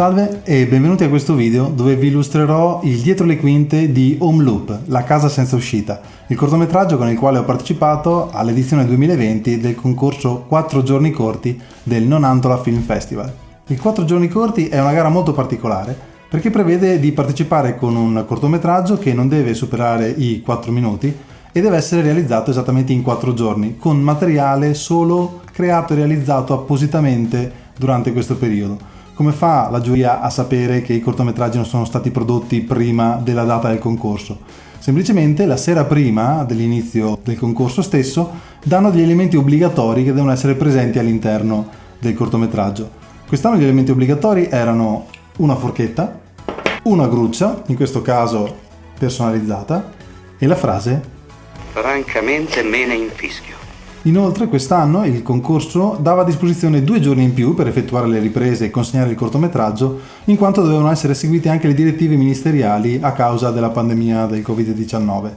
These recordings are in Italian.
Salve e benvenuti a questo video dove vi illustrerò il dietro le quinte di Home Loop, La casa senza uscita, il cortometraggio con il quale ho partecipato all'edizione 2020 del concorso 4 giorni corti del Nonantola Film Festival. Il 4 giorni corti è una gara molto particolare perché prevede di partecipare con un cortometraggio che non deve superare i 4 minuti e deve essere realizzato esattamente in 4 giorni, con materiale solo creato e realizzato appositamente durante questo periodo. Come fa la giuria a sapere che i cortometraggi non sono stati prodotti prima della data del concorso? Semplicemente la sera prima dell'inizio del concorso stesso danno degli elementi obbligatori che devono essere presenti all'interno del cortometraggio. Quest'anno gli elementi obbligatori erano una forchetta, una gruccia, in questo caso personalizzata, e la frase Francamente me ne infischio. Inoltre quest'anno il concorso dava a disposizione due giorni in più per effettuare le riprese e consegnare il cortometraggio, in quanto dovevano essere seguite anche le direttive ministeriali a causa della pandemia del Covid-19.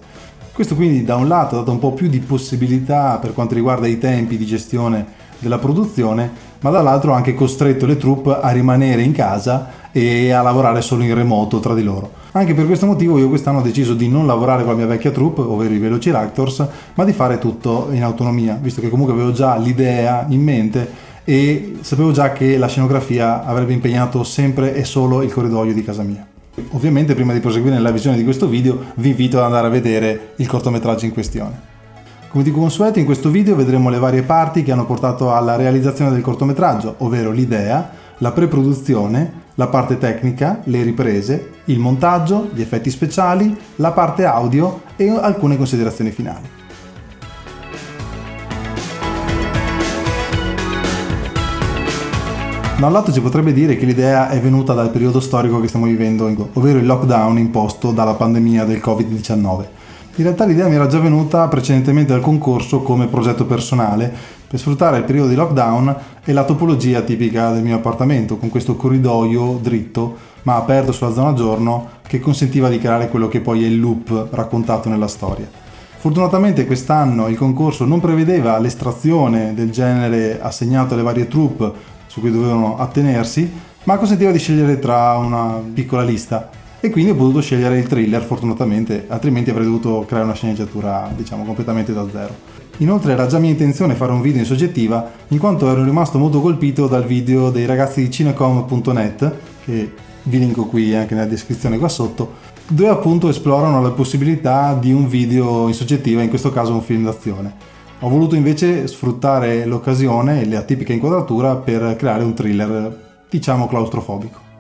Questo quindi da un lato ha dato un po' più di possibilità per quanto riguarda i tempi di gestione della produzione, ma dall'altro ha anche costretto le troupe a rimanere in casa e a lavorare solo in remoto tra di loro. Anche per questo motivo io quest'anno ho deciso di non lavorare con la mia vecchia troupe, ovvero i Velociraptors, ma di fare tutto in autonomia, visto che comunque avevo già l'idea in mente e sapevo già che la scenografia avrebbe impegnato sempre e solo il corridoio di casa mia. Ovviamente prima di proseguire nella visione di questo video vi invito ad andare a vedere il cortometraggio in questione. Come di consueto in questo video vedremo le varie parti che hanno portato alla realizzazione del cortometraggio, ovvero l'idea, la pre-produzione, la parte tecnica, le riprese, il montaggio, gli effetti speciali, la parte audio e alcune considerazioni finali. Da un lato si potrebbe dire che l'idea è venuta dal periodo storico che stiamo vivendo, ovvero il lockdown imposto dalla pandemia del Covid-19. In realtà l'idea mi era già venuta precedentemente al concorso come progetto personale per sfruttare il periodo di lockdown e la topologia tipica del mio appartamento, con questo corridoio dritto ma aperto sulla zona giorno che consentiva di creare quello che poi è il loop raccontato nella storia. Fortunatamente quest'anno il concorso non prevedeva l'estrazione del genere assegnato alle varie troupe su cui dovevano attenersi, ma consentiva di scegliere tra una piccola lista e quindi ho potuto scegliere il thriller fortunatamente, altrimenti avrei dovuto creare una sceneggiatura diciamo completamente da zero. Inoltre era già mia intenzione fare un video in soggettiva, in quanto ero rimasto molto colpito dal video dei ragazzi di cinecom.net, che vi linko qui anche nella descrizione qua sotto, dove appunto esplorano la possibilità di un video in soggettiva, in questo caso un film d'azione. Ho voluto invece sfruttare l'occasione e la tipica inquadratura per creare un thriller, diciamo claustrofobico.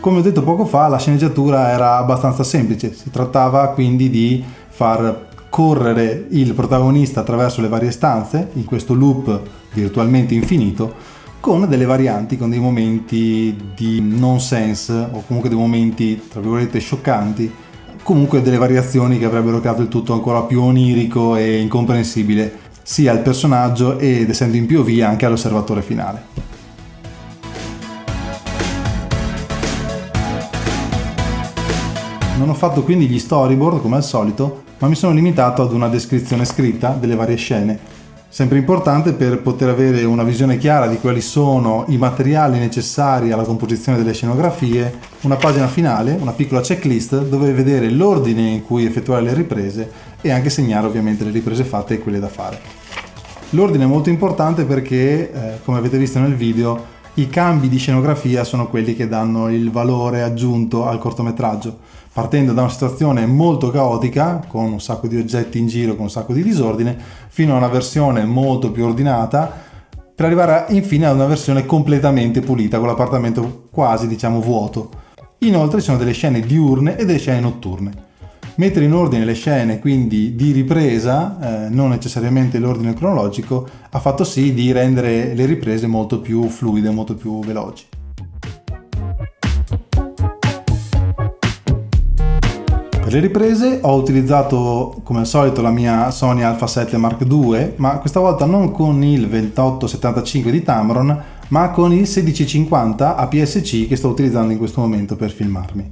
Come ho detto poco fa, la sceneggiatura era abbastanza semplice, si trattava quindi di far correre il protagonista attraverso le varie stanze, in questo loop virtualmente infinito, con delle varianti, con dei momenti di nonsense o comunque dei momenti, tra virgolette, scioccanti, comunque delle variazioni che avrebbero creato il tutto ancora più onirico e incomprensibile sia al personaggio ed essendo in POV anche all'osservatore finale. Non ho fatto quindi gli storyboard come al solito, ma mi sono limitato ad una descrizione scritta delle varie scene. Sempre importante per poter avere una visione chiara di quali sono i materiali necessari alla composizione delle scenografie, una pagina finale, una piccola checklist dove vedere l'ordine in cui effettuare le riprese e anche segnare ovviamente le riprese fatte e quelle da fare. L'ordine è molto importante perché, eh, come avete visto nel video, i cambi di scenografia sono quelli che danno il valore aggiunto al cortometraggio partendo da una situazione molto caotica, con un sacco di oggetti in giro, con un sacco di disordine, fino a una versione molto più ordinata, per arrivare infine ad una versione completamente pulita, con l'appartamento quasi, diciamo, vuoto. Inoltre ci sono delle scene diurne e delle scene notturne. Mettere in ordine le scene, quindi di ripresa, eh, non necessariamente l'ordine cronologico, ha fatto sì di rendere le riprese molto più fluide, molto più veloci. Per le riprese ho utilizzato come al solito la mia Sony Alpha 7 Mark II, ma questa volta non con il 2875 di Tamron, ma con il 1650 APS-C che sto utilizzando in questo momento per filmarmi.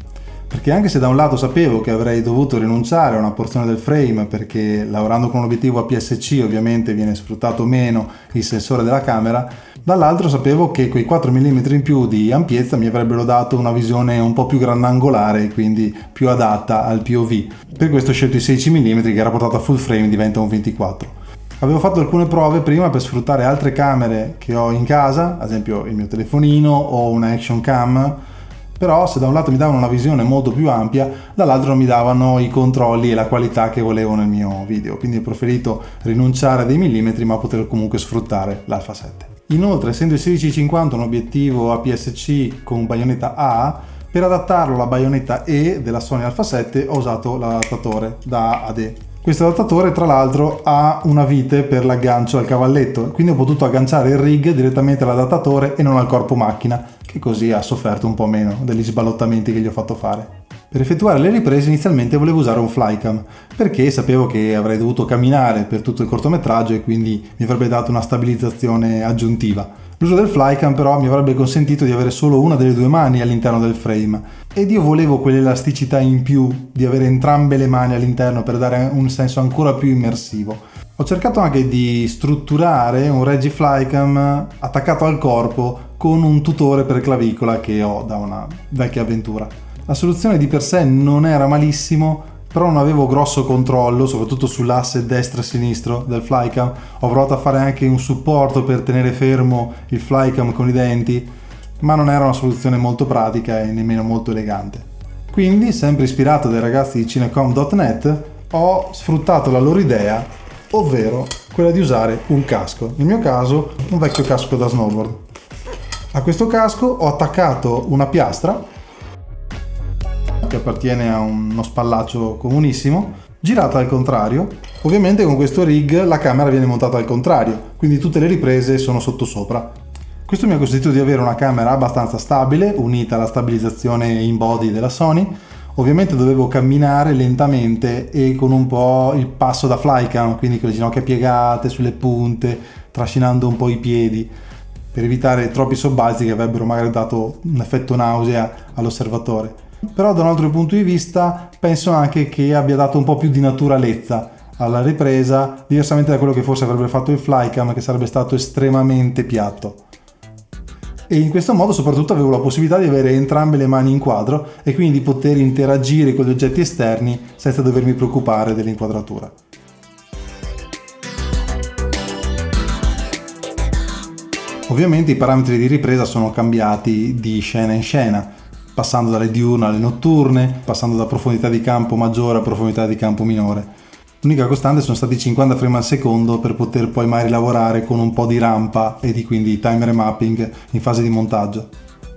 Perché anche se da un lato sapevo che avrei dovuto rinunciare a una porzione del frame perché lavorando con un obiettivo APS-C ovviamente viene sfruttato meno il sensore della camera, dall'altro sapevo che quei 4 mm in più di ampiezza mi avrebbero dato una visione un po' più grandangolare e quindi più adatta al POV. Per questo ho scelto i 16 mm che rapportato a full frame diventa un 24. Avevo fatto alcune prove prima per sfruttare altre camere che ho in casa, ad esempio il mio telefonino o una action cam però se da un lato mi davano una visione molto più ampia, dall'altro non mi davano i controlli e la qualità che volevo nel mio video, quindi ho preferito rinunciare a dei millimetri ma poter comunque sfruttare l'Alpha 7. Inoltre, essendo il 1650 un obiettivo APS-C con baionetta A, per adattarlo alla baionetta E della Sony Alpha 7 ho usato l'adattatore da ad. Questo adattatore tra l'altro ha una vite per l'aggancio al cavalletto, quindi ho potuto agganciare il rig direttamente all'adattatore e non al corpo macchina, che così ha sofferto un po' meno degli sballottamenti che gli ho fatto fare. Per effettuare le riprese inizialmente volevo usare un flycam, perché sapevo che avrei dovuto camminare per tutto il cortometraggio e quindi mi avrebbe dato una stabilizzazione aggiuntiva. L'uso del flycam però mi avrebbe consentito di avere solo una delle due mani all'interno del frame ed io volevo quell'elasticità in più di avere entrambe le mani all'interno per dare un senso ancora più immersivo. Ho cercato anche di strutturare un Regi Flycam attaccato al corpo con un tutore per clavicola che ho da una vecchia avventura. La soluzione di per sé non era malissimo, però non avevo grosso controllo, soprattutto sull'asse destro-sinistro del flycam. Ho provato a fare anche un supporto per tenere fermo il flycam con i denti, ma non era una soluzione molto pratica e nemmeno molto elegante. Quindi, sempre ispirato dai ragazzi di cinecom.net, ho sfruttato la loro idea ovvero quella di usare un casco, nel mio caso un vecchio casco da snowboard. A questo casco ho attaccato una piastra che appartiene a uno spallaccio comunissimo, girata al contrario. Ovviamente con questo rig la camera viene montata al contrario, quindi tutte le riprese sono sottosopra. Questo mi ha consentito di avere una camera abbastanza stabile, unita alla stabilizzazione in body della Sony, Ovviamente dovevo camminare lentamente e con un po' il passo da flycam, quindi con le ginocchia piegate sulle punte, trascinando un po' i piedi, per evitare troppi sobbalzi che avrebbero magari dato un effetto nausea all'osservatore. Però da un altro punto di vista penso anche che abbia dato un po' più di naturalezza alla ripresa, diversamente da quello che forse avrebbe fatto il flycam che sarebbe stato estremamente piatto e in questo modo soprattutto avevo la possibilità di avere entrambe le mani in quadro e quindi di poter interagire con gli oggetti esterni senza dovermi preoccupare dell'inquadratura. Ovviamente i parametri di ripresa sono cambiati di scena in scena, passando dalle diurne alle notturne, passando da profondità di campo maggiore a profondità di campo minore. L'unica costante sono stati 50 frame al secondo per poter poi magari lavorare con un po' di rampa e di quindi timer mapping in fase di montaggio.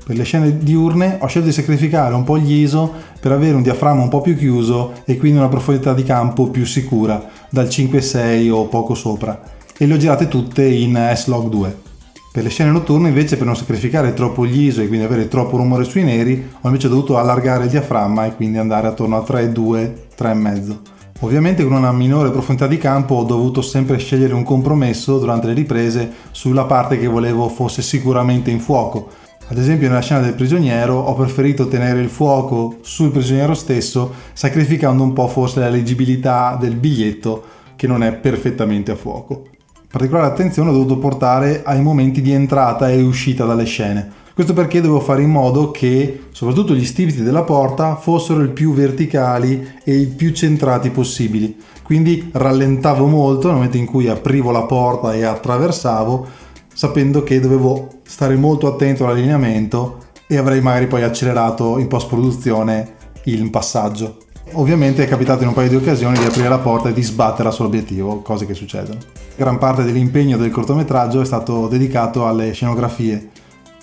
Per le scene diurne ho scelto di sacrificare un po' gli ISO per avere un diaframma un po' più chiuso e quindi una profondità di campo più sicura, dal 5-6 o poco sopra, e le ho girate tutte in S-Log 2. Per le scene notturne invece per non sacrificare troppo gli ISO e quindi avere troppo rumore sui neri ho invece dovuto allargare il diaframma e quindi andare attorno a 3,2, 3,5. Ovviamente con una minore profondità di campo ho dovuto sempre scegliere un compromesso durante le riprese sulla parte che volevo fosse sicuramente in fuoco. Ad esempio nella scena del prigioniero ho preferito tenere il fuoco sul prigioniero stesso sacrificando un po' forse la leggibilità del biglietto che non è perfettamente a fuoco. Particolare attenzione ho dovuto portare ai momenti di entrata e uscita dalle scene questo perché dovevo fare in modo che soprattutto gli stipiti della porta fossero il più verticali e il più centrati possibili. Quindi rallentavo molto nel momento in cui aprivo la porta e attraversavo, sapendo che dovevo stare molto attento all'allineamento e avrei magari poi accelerato in post produzione il passaggio. Ovviamente è capitato in un paio di occasioni di aprire la porta e di sbattere sull'obiettivo, cose che succedono. Gran parte dell'impegno del cortometraggio è stato dedicato alle scenografie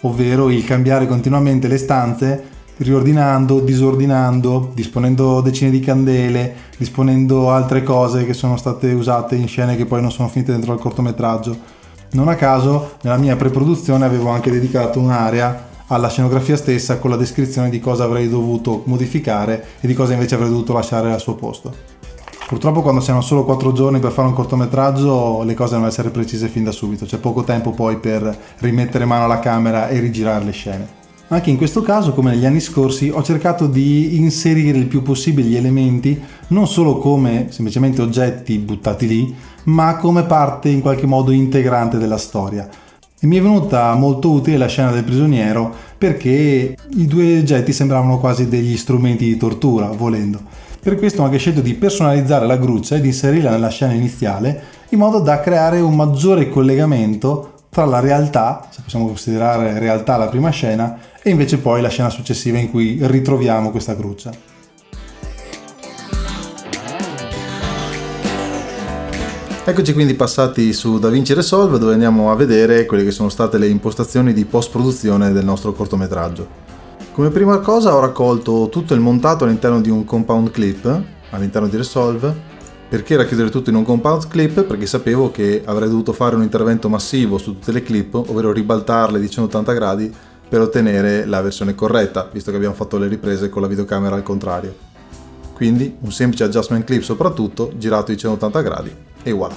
ovvero il cambiare continuamente le stanze riordinando, disordinando, disponendo decine di candele, disponendo altre cose che sono state usate in scene che poi non sono finite dentro al cortometraggio. Non a caso nella mia pre-produzione avevo anche dedicato un'area alla scenografia stessa con la descrizione di cosa avrei dovuto modificare e di cosa invece avrei dovuto lasciare al suo posto. Purtroppo quando si hanno solo 4 giorni per fare un cortometraggio le cose devono essere precise fin da subito, c'è poco tempo poi per rimettere mano alla camera e rigirare le scene. Anche in questo caso, come negli anni scorsi, ho cercato di inserire il più possibile gli elementi non solo come semplicemente oggetti buttati lì, ma come parte in qualche modo integrante della storia. Mi è venuta molto utile la scena del prigioniero perché i due oggetti sembravano quasi degli strumenti di tortura, volendo. Per questo ho anche scelto di personalizzare la gruccia e di inserirla nella scena iniziale in modo da creare un maggiore collegamento tra la realtà, se possiamo considerare realtà la prima scena, e invece poi la scena successiva in cui ritroviamo questa gruccia. Eccoci quindi passati su DaVinci Resolve dove andiamo a vedere quelle che sono state le impostazioni di post-produzione del nostro cortometraggio. Come prima cosa ho raccolto tutto il montato all'interno di un compound clip, all'interno di Resolve, perché racchiudere tutto in un compound clip? Perché sapevo che avrei dovuto fare un intervento massivo su tutte le clip, ovvero ribaltarle di 180 gradi per ottenere la versione corretta, visto che abbiamo fatto le riprese con la videocamera al contrario. Quindi un semplice adjustment clip soprattutto, girato di 180 gradi e voilà.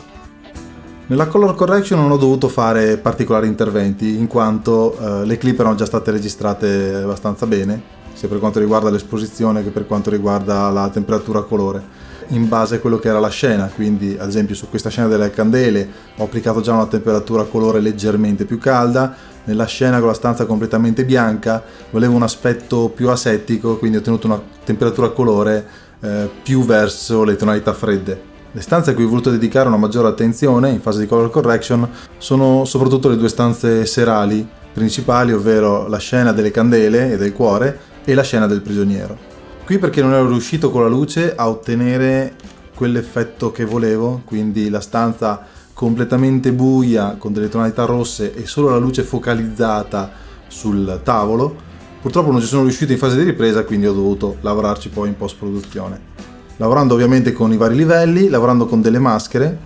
Nella color correction non ho dovuto fare particolari interventi in quanto eh, le clip erano già state registrate abbastanza bene, sia per quanto riguarda l'esposizione che per quanto riguarda la temperatura colore in base a quello che era la scena, quindi ad esempio su questa scena delle candele ho applicato già una temperatura colore leggermente più calda, nella scena con la stanza completamente bianca volevo un aspetto più asettico, quindi ho ottenuto una temperatura colore eh, più verso le tonalità fredde. Le stanze a cui ho voluto dedicare una maggiore attenzione in fase di color correction sono soprattutto le due stanze serali principali, ovvero la scena delle candele e del cuore e la scena del prigioniero. Qui perché non ero riuscito con la luce a ottenere quell'effetto che volevo, quindi la stanza completamente buia con delle tonalità rosse e solo la luce focalizzata sul tavolo. Purtroppo non ci sono riuscito in fase di ripresa, quindi ho dovuto lavorarci poi in post produzione. Lavorando ovviamente con i vari livelli, lavorando con delle maschere,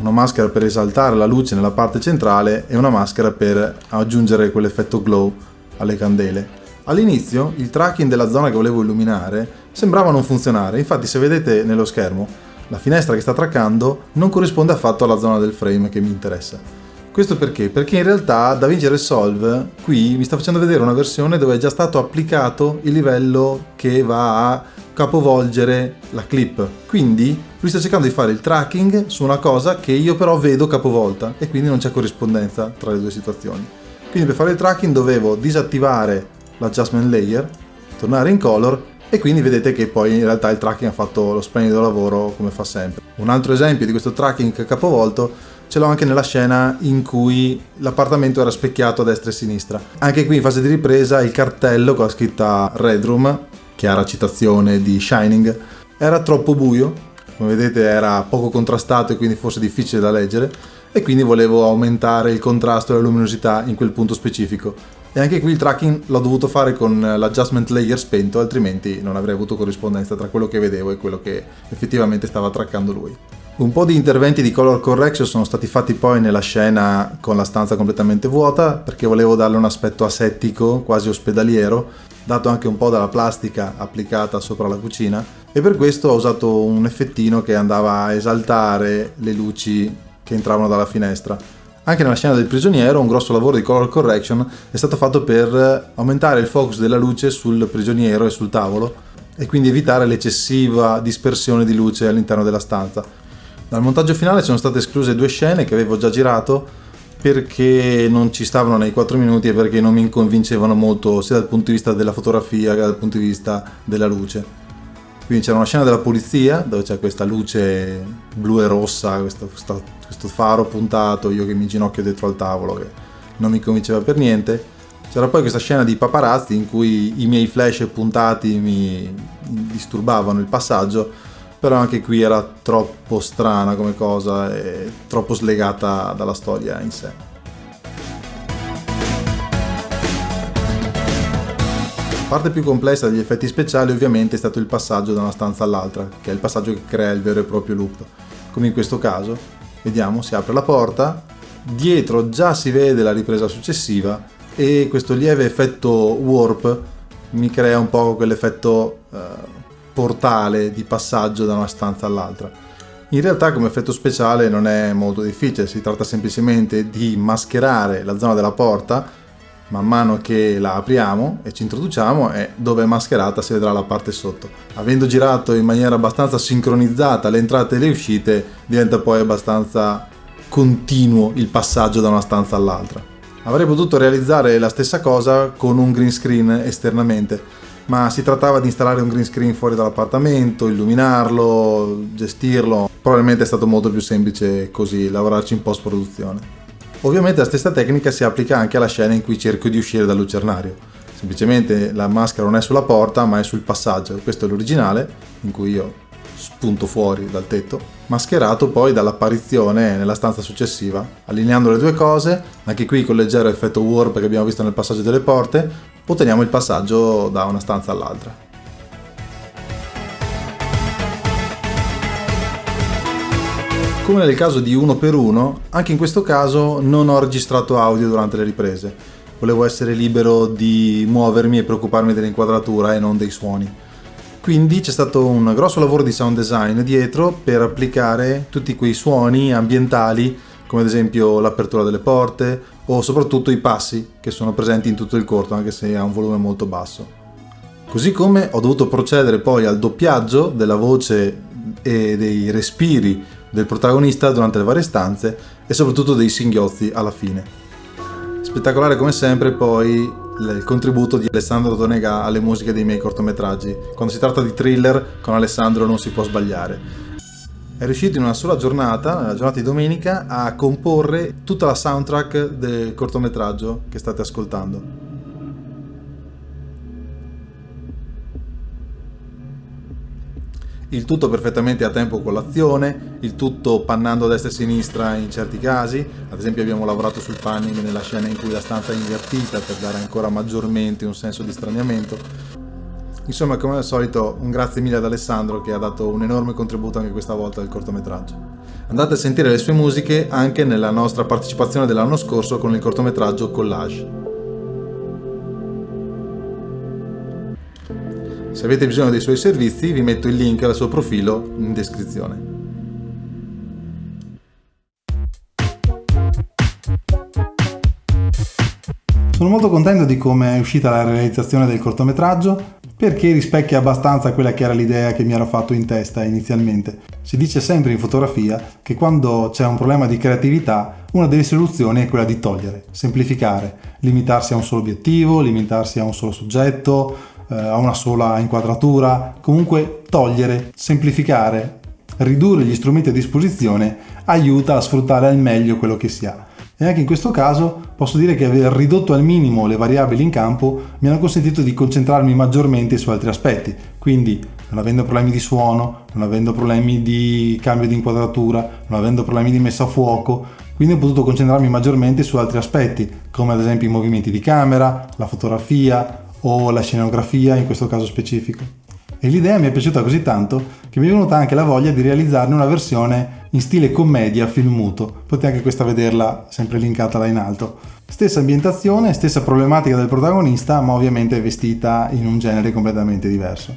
una maschera per esaltare la luce nella parte centrale e una maschera per aggiungere quell'effetto glow alle candele. All'inizio il tracking della zona che volevo illuminare sembrava non funzionare, infatti se vedete nello schermo la finestra che sta traccando non corrisponde affatto alla zona del frame che mi interessa. Questo perché? Perché in realtà DaVinci Resolve qui mi sta facendo vedere una versione dove è già stato applicato il livello che va a capovolgere la clip. Quindi lui sta cercando di fare il tracking su una cosa che io però vedo capovolta e quindi non c'è corrispondenza tra le due situazioni. Quindi per fare il tracking dovevo disattivare l'adjustment layer, tornare in color e quindi vedete che poi in realtà il tracking ha fatto lo splendido lavoro come fa sempre. Un altro esempio di questo tracking capovolto ce l'ho anche nella scena in cui l'appartamento era specchiato a destra e a sinistra. Anche qui in fase di ripresa il cartello con la scritta Red Room, chiara citazione di Shining, era troppo buio, come vedete era poco contrastato e quindi forse difficile da leggere e quindi volevo aumentare il contrasto e la luminosità in quel punto specifico e anche qui il tracking l'ho dovuto fare con l'adjustment layer spento, altrimenti non avrei avuto corrispondenza tra quello che vedevo e quello che effettivamente stava traccando lui. Un po' di interventi di color correction sono stati fatti poi nella scena con la stanza completamente vuota perché volevo darle un aspetto asettico, quasi ospedaliero, dato anche un po' dalla plastica applicata sopra la cucina e per questo ho usato un effettino che andava a esaltare le luci che entravano dalla finestra anche nella scena del prigioniero un grosso lavoro di color correction è stato fatto per aumentare il focus della luce sul prigioniero e sul tavolo e quindi evitare l'eccessiva dispersione di luce all'interno della stanza. Dal montaggio finale sono state escluse due scene che avevo già girato perché non ci stavano nei 4 minuti e perché non mi convincevano molto sia dal punto di vista della fotografia che dal punto di vista della luce. Quindi c'era una scena della polizia dove c'è questa luce blu e rossa, questo, questo, faro puntato, io che mi ginocchio dietro al tavolo che non mi convinceva per niente. C'era poi questa scena di paparazzi in cui i miei flash puntati mi disturbavano il passaggio, però anche qui era troppo strana come cosa e troppo slegata dalla storia in sé. La parte più complessa degli effetti speciali ovviamente è stato il passaggio da una stanza all'altra, che è il passaggio che crea il vero e proprio loop. Come in questo caso, vediamo, si apre la porta, dietro già si vede la ripresa successiva e questo lieve effetto warp mi crea un po' quell'effetto eh, portale di passaggio da una stanza all'altra. In realtà come effetto speciale non è molto difficile, si tratta semplicemente di mascherare la zona della porta man mano che la apriamo e ci introduciamo e dove è mascherata si vedrà la parte sotto. Avendo girato in maniera abbastanza sincronizzata le entrate e le uscite diventa poi abbastanza continuo il passaggio da una stanza all'altra. Avrei potuto realizzare la stessa cosa con un green screen esternamente, ma si trattava di installare un green screen fuori dall'appartamento, illuminarlo, gestirlo. Probabilmente è stato molto più semplice così lavorarci in post produzione. Ovviamente la stessa tecnica si applica anche alla scena in cui cerco di uscire dal lucernario. Semplicemente la maschera non è sulla porta ma è sul passaggio, questo è l'originale in cui io spunto fuori dal tetto, mascherato poi dall'apparizione nella stanza successiva. Allineando le due cose, anche qui con leggero effetto warp che abbiamo visto nel passaggio delle porte, otteniamo il passaggio da una stanza all'altra. Come nel caso di uno per uno, anche in questo caso non ho registrato audio durante le riprese. Volevo essere libero di muovermi e preoccuparmi dell'inquadratura e non dei suoni. Quindi c'è stato un grosso lavoro di sound design dietro per applicare tutti quei suoni ambientali, come ad esempio l'apertura delle porte o soprattutto i passi che sono presenti in tutto il corto, anche se ha un volume molto basso. Così come ho dovuto procedere poi al doppiaggio della voce e dei respiri del protagonista durante le varie stanze e soprattutto dei singhiozzi alla fine. Spettacolare come sempre poi il contributo di Alessandro Donega alle musiche dei miei cortometraggi. Quando si tratta di thriller con Alessandro non si può sbagliare. È riuscito in una sola giornata, nella giornata di domenica, a comporre tutta la soundtrack del cortometraggio che state ascoltando. il tutto perfettamente a tempo con l'azione, il tutto pannando a destra e a sinistra in certi casi, ad esempio abbiamo lavorato sul panning nella scena in cui la stanza è invertita per dare ancora maggiormente un senso di straniamento. Insomma, come al solito, un grazie mille ad Alessandro che ha dato un enorme contributo anche questa volta al cortometraggio. Andate a sentire le sue musiche anche nella nostra partecipazione dell'anno scorso con il cortometraggio Collage. Se avete bisogno dei suoi servizi vi metto il link al suo profilo in descrizione. Sono molto contento di come è uscita la realizzazione del cortometraggio perché rispecchia abbastanza quella che era l'idea che mi ero fatto in testa inizialmente. Si dice sempre in fotografia che quando c'è un problema di creatività una delle soluzioni è quella di togliere, semplificare, limitarsi a un solo obiettivo, limitarsi a un solo soggetto, eh, a una sola inquadratura, comunque togliere, semplificare, ridurre gli strumenti a disposizione aiuta a sfruttare al meglio quello che si ha. E anche in questo caso posso dire che aver ridotto al minimo le variabili in campo mi hanno consentito di concentrarmi maggiormente su altri aspetti, quindi non avendo problemi di suono, non avendo problemi di cambio di inquadratura, non avendo problemi di messa a fuoco, quindi ho potuto concentrarmi maggiormente su altri aspetti, come ad esempio i movimenti di camera, la fotografia, o la scenografia in questo caso specifico. E l'idea mi è piaciuta così tanto che mi è venuta anche la voglia di realizzarne una versione in stile commedia film muto. Potete anche questa vederla sempre linkata là in alto. Stessa ambientazione, stessa problematica del protagonista, ma ovviamente vestita in un genere completamente diverso.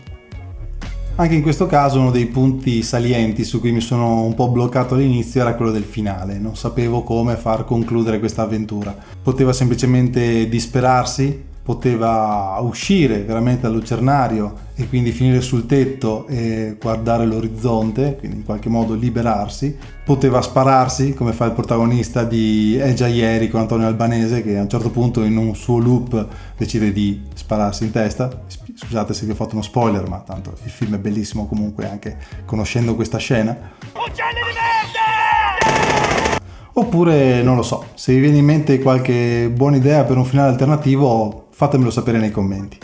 Anche in questo caso uno dei punti salienti su cui mi sono un po' bloccato all'inizio era quello del finale, non sapevo come far concludere questa avventura. Poteva semplicemente disperarsi poteva uscire veramente dal lucernario e quindi finire sul tetto e guardare l'orizzonte, quindi in qualche modo liberarsi, poteva spararsi come fa il protagonista di È già ieri con Antonio Albanese che a un certo punto in un suo loop decide di spararsi in testa. Scusate se vi ho fatto uno spoiler, ma tanto il film è bellissimo comunque anche conoscendo questa scena. Uccelli di merda! Oppure, non lo so, se vi viene in mente qualche buona idea per un finale alternativo, fatemelo sapere nei commenti.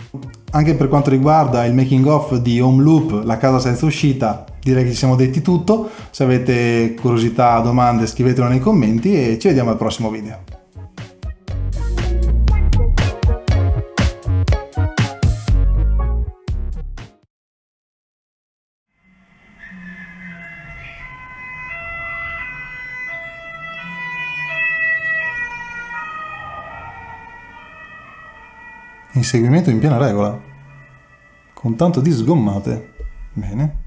Anche per quanto riguarda il making of di Home Loop, la casa senza uscita, direi che ci siamo detti tutto. Se avete curiosità, domande, scrivetelo nei commenti e ci vediamo al prossimo video. Inseguimento in piena regola. Con tanto di sgommate. Bene.